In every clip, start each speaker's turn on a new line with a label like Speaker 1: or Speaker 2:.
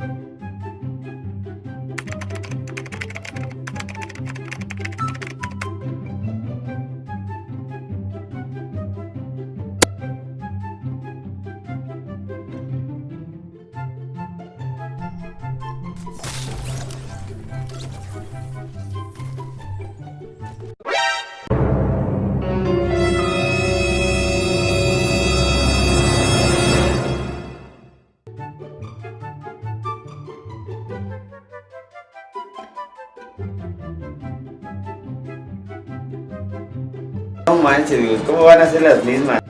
Speaker 1: No manches, ¿cómo van a ser las mismas?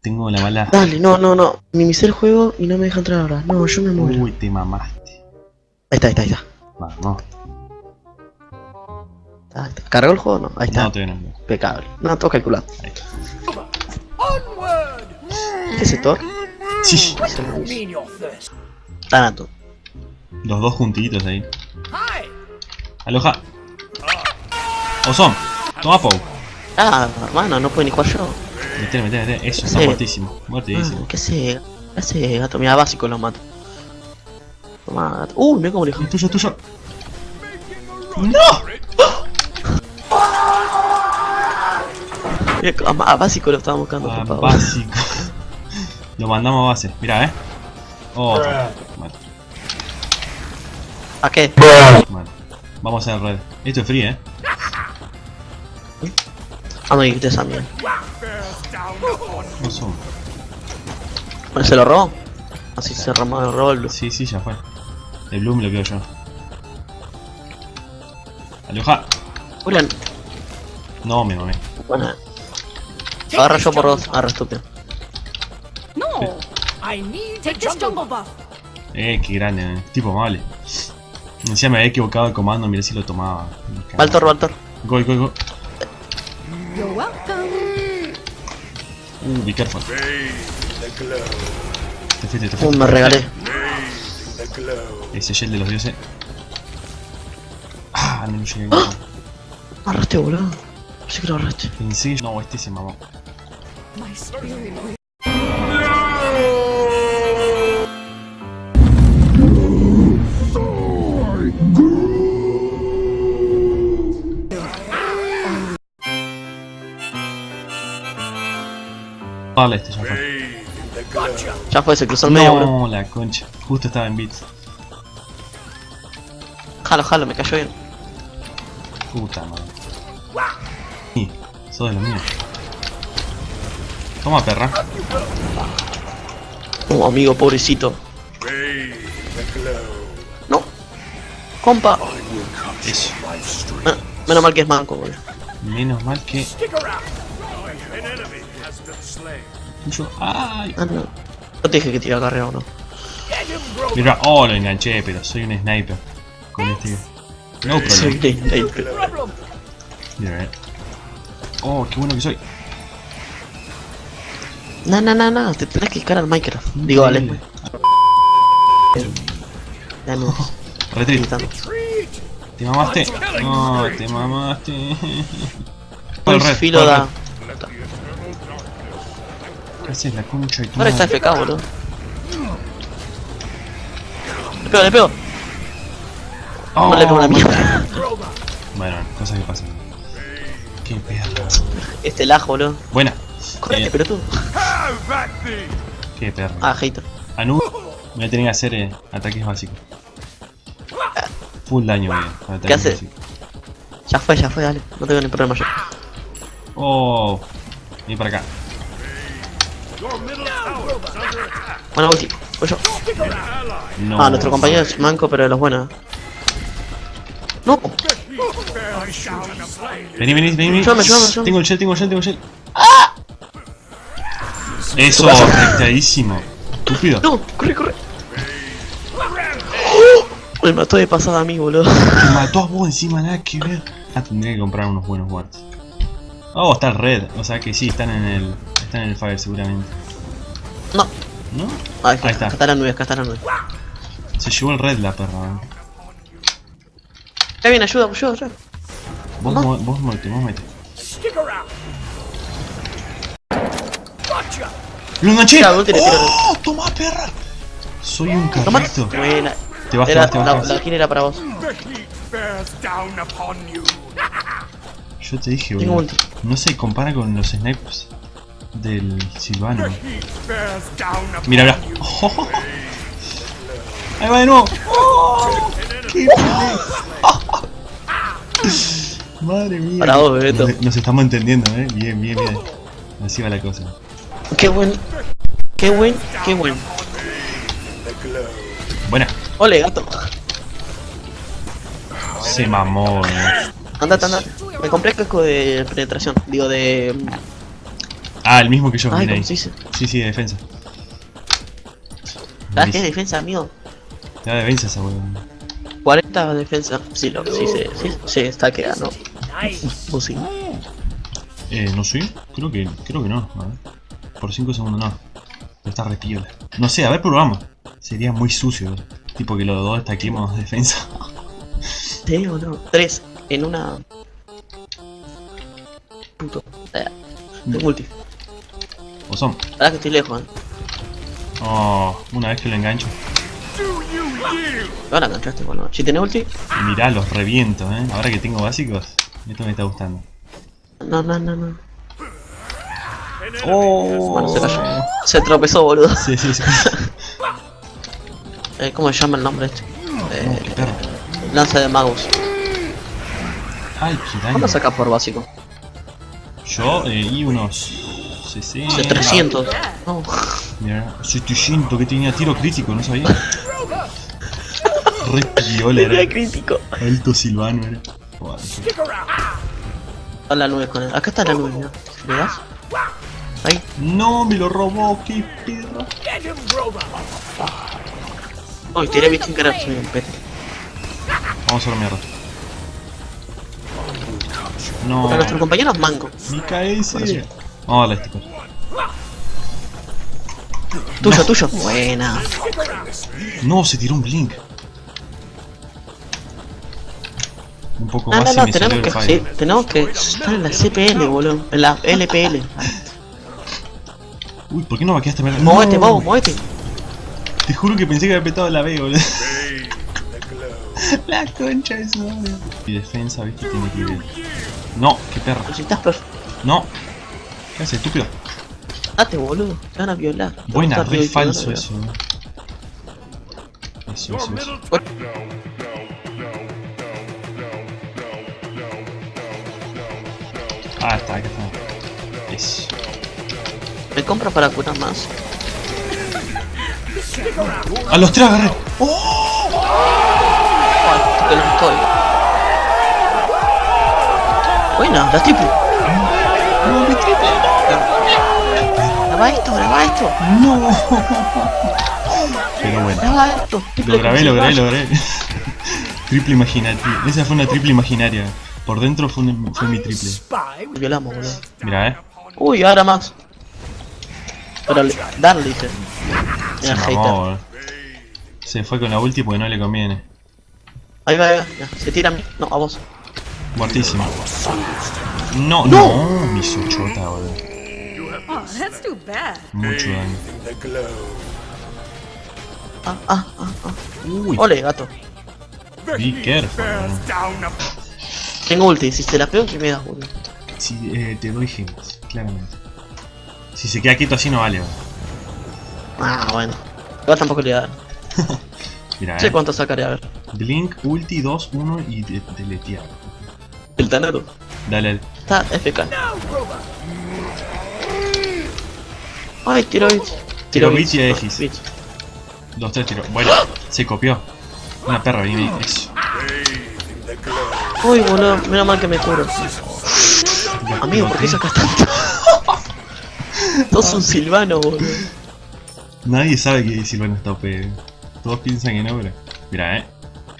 Speaker 2: Tengo la bala.
Speaker 3: Dale, no, no, no. Minimicé el juego y no me deja entrar ahora. No, yo me muero.
Speaker 2: Uy, te mamaste.
Speaker 3: Ahí está, ahí está, ahí está.
Speaker 2: Vamos.
Speaker 3: Está. ¿Cargó el juego no? Ahí está.
Speaker 2: No, todavía no.
Speaker 3: Impecable. No, todo calculado.
Speaker 2: Ahí está.
Speaker 3: ¿Qué es Thor?
Speaker 2: Sí.
Speaker 3: Tanato.
Speaker 2: Los dos juntitos ahí. Aloja. Ozón. Toma Pou.
Speaker 3: Ah, hermano, no puedo ni jugar yo.
Speaker 2: Metele, metele, metele. Eso, está
Speaker 3: Sí.
Speaker 2: muertísimo.
Speaker 3: Ah,
Speaker 2: Muertísimo.
Speaker 3: ¿Qué hace? ¿Qué hace, gato? Mira, básico lo mato. Toma, gato. Uy, mira cómo le dejó.
Speaker 2: Tuyo, tuyo. ¡No!
Speaker 3: a, a básico lo estaba buscando,
Speaker 2: Ah,
Speaker 3: por favor.
Speaker 2: básico. Lo mandamos a base. Mira, eh. Oh, mal,
Speaker 3: ¿A qué?
Speaker 2: mal. Vamos a hacer red. Esto es free, eh.
Speaker 3: Ah, no, quité esa mierda.
Speaker 2: Ozón.
Speaker 3: Bueno, ¿se lo robó? Así se robó el rol.
Speaker 2: Sí, sí, ya fue. El Bloom lo quedo yo. Aloja.
Speaker 3: Julián,
Speaker 2: No, me mamé.
Speaker 3: bueno. Agarra yo por dos. Agarra estúpido.
Speaker 4: No, I need take this jungle buff.
Speaker 2: Eh, qué grande, eh. Tipo amable. Encima me había equivocado el comando, mirá si lo tomaba.
Speaker 3: Valtor, Valtor.
Speaker 2: Go, go, go.
Speaker 4: You're welcome.
Speaker 2: Uh, be careful. Te fuiste, te
Speaker 3: Uh,
Speaker 2: fuiste.
Speaker 3: me regalé.
Speaker 2: Ese gel de los dioses. Ah, no llegué.
Speaker 3: Agarraste, boludo. Sí que lo agarraste.
Speaker 2: Pensé que- No, este se mamó.
Speaker 4: My spirit.
Speaker 2: Dale, este ya fue.
Speaker 3: Ya fue, se cruzó el medio.
Speaker 2: No, la concha. Justo estaba en bits.
Speaker 3: Jalo, jalo, me cayó bien.
Speaker 2: Puta madre. Sí, sos de los míos. Toma, perra.
Speaker 3: Oh, amigo, pobrecito. No. Compa.
Speaker 2: Eso.
Speaker 3: Ah, menos mal que es manco, boludo.
Speaker 2: Menos mal que. Yo. ¡Ay!
Speaker 3: Ah, no. No te dije que te iba o no.
Speaker 2: Mira, oh, lo enganché, pero soy un sniper. Con este. No
Speaker 3: Soy
Speaker 2: problem.
Speaker 3: de sniper.
Speaker 2: Mira, eh. Oh, qué bueno que soy.
Speaker 3: No, no, no, no, te tenés que discar al Minecraft. Digo, vale.
Speaker 2: Increíble.
Speaker 3: Ya no.
Speaker 2: Retreat. ¿Te mamaste? No, te mamaste.
Speaker 3: El filo da.
Speaker 2: red. ¿Qué haces la concha tu
Speaker 3: Ahora está? FK, boludo. Le pego, le pego.
Speaker 2: Oh,
Speaker 3: No le pego una mierda.
Speaker 2: Bueno, cosas que pasan. Qué perra.
Speaker 3: Este lag, boludo.
Speaker 2: Buena.
Speaker 3: Correte,
Speaker 2: Eh,
Speaker 3: pero tú.
Speaker 2: Qué perra.
Speaker 3: Ah, hater.
Speaker 2: Anu, voy a tener que hacer eh, ataques básicos. Full daño, bien. con ataques
Speaker 3: hace?
Speaker 2: básicos.
Speaker 3: Ya fue, ya fue, dale. No tengo ni problema yo.
Speaker 2: Oh, ven para acá.
Speaker 3: Bueno, ulti. Voy yo.
Speaker 2: No.
Speaker 3: Ah, nuestro compañero es manco, pero de los buenos. No.
Speaker 2: Vení, vení, vení. vení.
Speaker 3: Ayúdame, ayúdame, ayúdame.
Speaker 2: Tengo el shell, tengo el shell, tengo el shell. ¡Ah! Eso, afectadísimo. Estúpido.
Speaker 3: No, corre, corre. ¡Oh! Me mató de pasada a mí, boludo.
Speaker 2: Te mató a vos encima, nada que ver. Ah, tendría que comprar unos buenos wards. Oh, está el red. O sea que sí, están en el. Están en el fire seguramente.
Speaker 3: No.
Speaker 2: ¿No?
Speaker 3: Ahí,
Speaker 2: Ahí está.
Speaker 3: Acá está la nube, acá está la nube.
Speaker 2: Se llevó el red la perra.
Speaker 3: Ya viene, ayuda, ayuda, ayuda.
Speaker 2: Vos,
Speaker 3: No.
Speaker 2: vos mete, vos mete. ¡Lo enganché! ¡Oh! ¡Toma, perra! Soy un
Speaker 3: Toma.
Speaker 2: carrito.
Speaker 3: Buena.
Speaker 2: Te vas,
Speaker 3: Era,
Speaker 2: te vas,
Speaker 3: la,
Speaker 2: te vas.
Speaker 3: la kill era para vos.
Speaker 2: Yo te dije, boludo. No se compara con los snipes del Silvano. Mira, mira. Oh, Ahí va de nuevo. Oh, ¡Qué Madre mía.
Speaker 3: Para vos, Bebeto.
Speaker 2: Nos, nos estamos entendiendo, eh. Bien, bien, bien. Así va la cosa.
Speaker 3: Qué buen. Qué buen, qué buen.
Speaker 2: Buena.
Speaker 3: Ole, gato.
Speaker 2: Se mamó, eh.
Speaker 3: Andate, andate. Me compré el casco de penetración. Digo, de.
Speaker 2: Ah, el mismo que yo,
Speaker 3: Ay,
Speaker 2: ahí. Sí, sí, de defensa.
Speaker 3: ¿Sabes qué es defensa, amigo?
Speaker 2: Te da defensa esa weón.
Speaker 3: 40 defensa. Sí, lo sí, sí, sí, sí, está quedando. Pues sí.
Speaker 2: Eh, no sé. Creo que, creo que no. A ver. Por 5 segundos no. Pero está re piola. No sé, a ver, probamos. Sería muy sucio. Tipo que los dos estaquemos defensa.
Speaker 3: ¿Sí o no? 3 en una. Puto. Eh, tengo ulti.
Speaker 2: ¿O son?
Speaker 3: Ahora que estoy lejos, eh.
Speaker 2: Oh, una vez que lo engancho.
Speaker 3: Ahora enganchaste, bueno. Si tenés ulti.
Speaker 2: Mirá, los reviento, eh. Ahora que tengo básicos, esto me está gustando.
Speaker 3: No, no, no, no.
Speaker 2: Oh,
Speaker 3: Bueno, se cayó. Se tropezó, boludo.
Speaker 2: Sí, sí, sí.
Speaker 3: Eh, ¿Cómo se llama el nombre este? Eh, lanza de magos.
Speaker 2: Ay, qué daño.
Speaker 3: ¿Cuánto sacas por básico?
Speaker 2: Yo, eh, y unos 60.
Speaker 3: De 300. No.
Speaker 2: Mira, 700 que tenía tiro crítico, no sabía. Re piola
Speaker 3: Era crítico.
Speaker 2: Alto Silvano era. Joder.
Speaker 3: A la nube con él. Acá está la nube, mira. ¿Le das?
Speaker 2: No, me lo robó, qué
Speaker 4: robot.
Speaker 3: Uy, tiré mi sin querer, soy un pete.
Speaker 2: Vamos a la mierda. No,
Speaker 3: Pero nuestro compañero es manco.
Speaker 2: mi KS.
Speaker 3: Ahora sí.
Speaker 2: Vamos a darle este
Speaker 3: Tuyo, tuyo. Buena.
Speaker 2: No, se tiró un blink. Un poco
Speaker 3: No,
Speaker 2: más
Speaker 3: no, no, tenemos que, sí, tenemos que estar en la CPL, boludo. En la LPL.
Speaker 2: Uy, ¿por qué no vaqueaste? No.
Speaker 3: Movete, bobo, movete.
Speaker 2: Te juro que pensé que había petado la B, boludo. la concha de su madre. Y defensa, viste, tiene que ir. No, qué
Speaker 3: perfecto.
Speaker 2: No. ¿Qué haces, estúpido?
Speaker 3: Date, boludo. Te van a violar. Te
Speaker 2: Buena, re falso
Speaker 3: violar.
Speaker 2: eso. Eso, eso, eso. Ah, está, acá está. Eso.
Speaker 3: Me compra para curar más.
Speaker 2: ¡A los tres agarré!
Speaker 3: Ay, que los estoy. Buena, la triple.
Speaker 2: ¡No, mi triple!
Speaker 3: Graba esto, graba esto.
Speaker 2: ¡No! Pero bueno.
Speaker 3: Graba esto. Triple
Speaker 2: Lo grabé, lo grabé, lo grabé. triple imaginaria. Esa fue una triple imaginaria. Por dentro fue, un- fue mi triple.
Speaker 3: Violamos, boludo.
Speaker 2: Mira, eh.
Speaker 3: Uy, ahora más. Pero le- darle, dice.
Speaker 2: Se mamó, boludo. Se fue con la ulti porque no le conviene.
Speaker 3: Ahí va, ahí va. ya, Se tira a mí. No, a vos.
Speaker 2: Muertísimo. No, no, mi sochota, boludo.
Speaker 4: Oh, that's too bad.
Speaker 2: Mucho daño.
Speaker 3: Ah, ah, ah, ah.
Speaker 2: Uy,
Speaker 3: Ole, gato.
Speaker 2: Be careful,
Speaker 3: Tengo ulti. Si te la pego, que me das, boludo.
Speaker 2: si, eh, te doy gemas, claramente. Si se queda quieto así no vale.
Speaker 3: Ah, bueno. Igual tampoco le voy a dar.
Speaker 2: Mira,
Speaker 3: sé
Speaker 2: eh.
Speaker 3: cuánto sacaré, a ver.
Speaker 2: Blink, ulti, 2, 1 y de- deletear.
Speaker 3: El Tanaro.
Speaker 2: Dale.
Speaker 3: Está FK. Ay, tiro bit.
Speaker 2: Tiro bits y X.
Speaker 3: bits.
Speaker 2: Los tres tiros. Bueno, se copió. Una perra, viene eso.
Speaker 3: Uy, boludo. Menos mal que me curo. Amigo, ¿por qué sacas tanto? Sos un silvano, boludo.
Speaker 2: Nadie sabe que Silvano está OP. Todos piensan que no, pero. Mira, eh.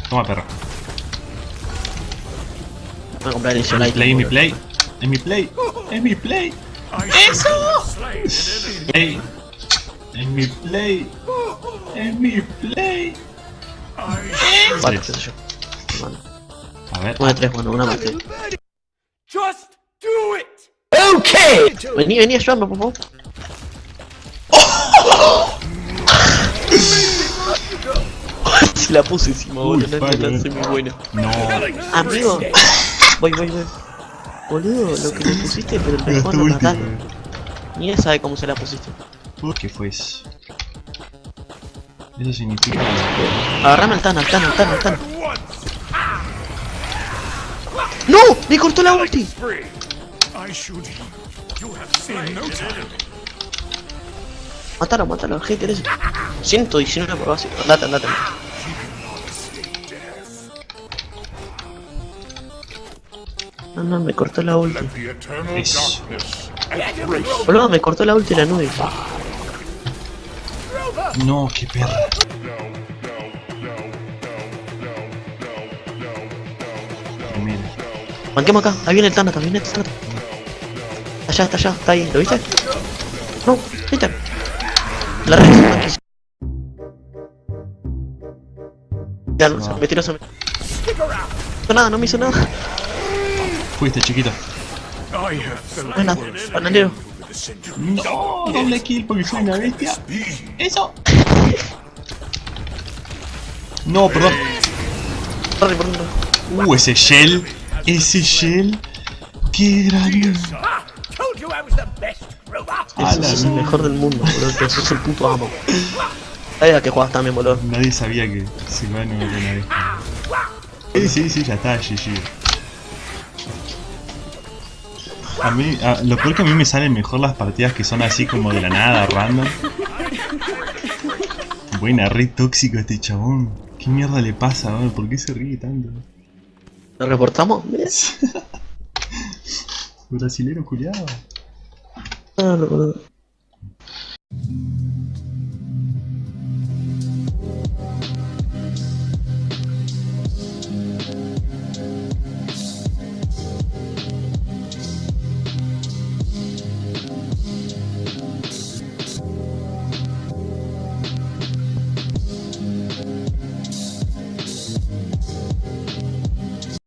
Speaker 2: Toma perro.
Speaker 3: Voy a comprar el
Speaker 2: Es mi
Speaker 3: Isolite.
Speaker 2: play, es mi play. Es mi play. Es mi play.
Speaker 4: ¡Eso!
Speaker 2: Play. Es mi play. Es mi play.
Speaker 3: Vale, qué sé yo. Bueno,
Speaker 2: A ver.
Speaker 3: una de tres, bueno, una más. Que-! Vení, vení, ayúdame, por favor. Se la puse encima, boludo. No
Speaker 2: fuck,
Speaker 3: la
Speaker 2: eh.
Speaker 3: muy buena.
Speaker 2: No.
Speaker 3: Amigo, voy, voy, voy. Boludo, lo que le pusiste, pero el
Speaker 2: Me
Speaker 3: mejor no matalo. Ni él sabe cómo se la pusiste.
Speaker 2: ¿Por qué fue eso? Eso significa
Speaker 3: Agarrame al Tana, al Tana, al Tana, al Tana. ¡No! ¡Me cortó la ulti! Mátalo, mátalo, el hater ese. 119 por básico. Andate, andate. No, no, me cortó la ulti. Boludo, me cortó la ulti la nube.
Speaker 2: No, qué perra. Mira.
Speaker 3: Banquemos acá, ahí viene el Tana, ahí viene el Tana. Allá, está allá, está ahí, ¿lo viste? No, viste. La red. Ya, no, se me tiró, se me... No hizo nada, no me hizo nada.
Speaker 2: Fuiste, chiquita.
Speaker 3: Buena, bananero.
Speaker 2: No, doble kill porque soy una bestia. Eso. No, perdón. Uh, ese shell. Ese shell. Qué grande.
Speaker 3: Ese es el mejor del mundo, boludo, que sos el puto amo. Sabes a qué jugás también, boludo.
Speaker 2: Nadie sabía que Silvano era una bestia. Sí, sí, sí, ya está, GG. A mí, a- lo peor que a mí me salen mejor las partidas que son así como de la nada, random. Buena, re tóxico este chabón. ¿Qué mierda le pasa, bro? ¿Por qué se ríe tanto?
Speaker 3: ¿Lo reportamos?
Speaker 2: Brasilero culiado.
Speaker 3: Ah, no, boludo.